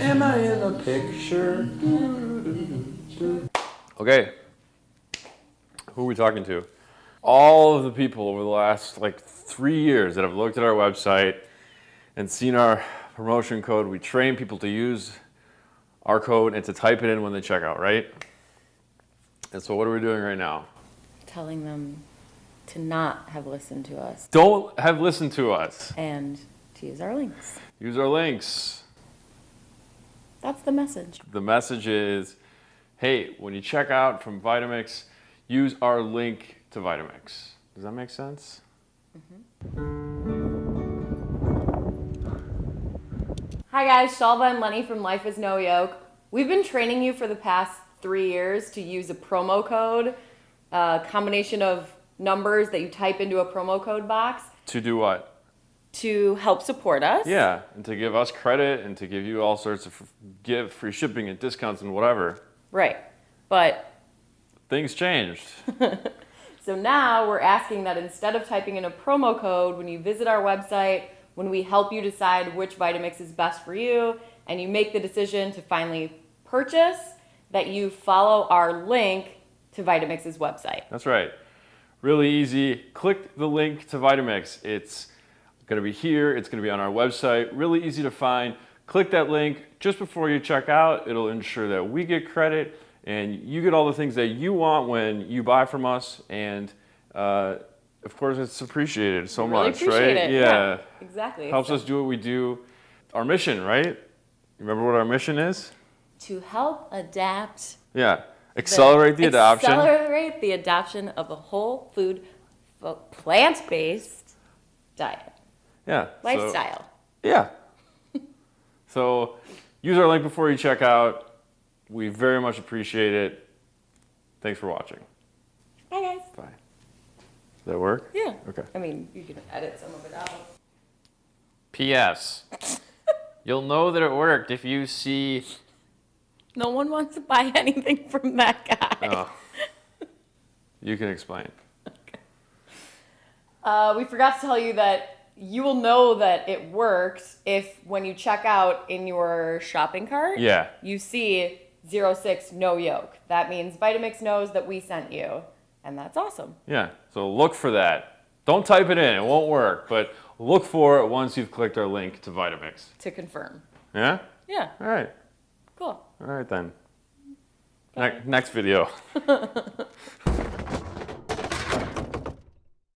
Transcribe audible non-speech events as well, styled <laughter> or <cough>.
Am I in the picture? Okay. Who are we talking to? All of the people over the last like three years that have looked at our website and seen our promotion code. We train people to use our code and to type it in when they check out, right? And so what are we doing right now? Telling them to not have listened to us Don't have listened to us. and to use our links. Use our links. That's the message. The message is, hey, when you check out from Vitamix, use our link to Vitamix. Does that make sense? Mm-hmm. Hi guys, Shalva and Lenny from Life is No Yoke. We've been training you for the past three years to use a promo code, a combination of numbers that you type into a promo code box To do what? To help support us. Yeah, and to give us credit and to give you all sorts of give free shipping and discounts and whatever. Right. But Things changed. <laughs> So now we're asking that instead of typing in a promo code, when you visit our website, when we help you decide which Vitamix is best for you, and you make the decision to finally purchase, that you follow our link to Vitamix's website. That's right. Really easy. Click the link to Vitamix. It's going to be here. It's going to be on our website. Really easy to find. Click that link just before you check out. It'll ensure that we get credit and you get all the things that you want when you buy from us. And uh, of course, it's appreciated so Really much, right? it. Yeah. Exactly. Helps us do what we do. Our mission, right? Remember what our mission is? to help adapt Yeah. Accelerate the, adoption. Accelerate the adoption of a whole food, plant-based diet yeah. so- lifestyle. Yeah. so use our link before you check out. We very much appreciate it. Thanks for watching. Bye guys. Bye. Does that work? Yeah. Okay. I mean, you can edit some of it out. P.S. <laughs> You'll know that it worked if you see. No one wants to buy anything from that guy. Oh. you can explain. <laughs> Uh, we forgot to tell you that you will know that it works if when you check out in your shopping cart, Yeah. you see 06 no yoke. That means Vitamix knows that we sent you. And that's awesome. Yeah. So look for that. Don't type it in. It won't work. But look for it once you've clicked our link to Vitamix. To confirm. Yeah? Yeah, All right. cool. All right then. Ne- next video. <laughs>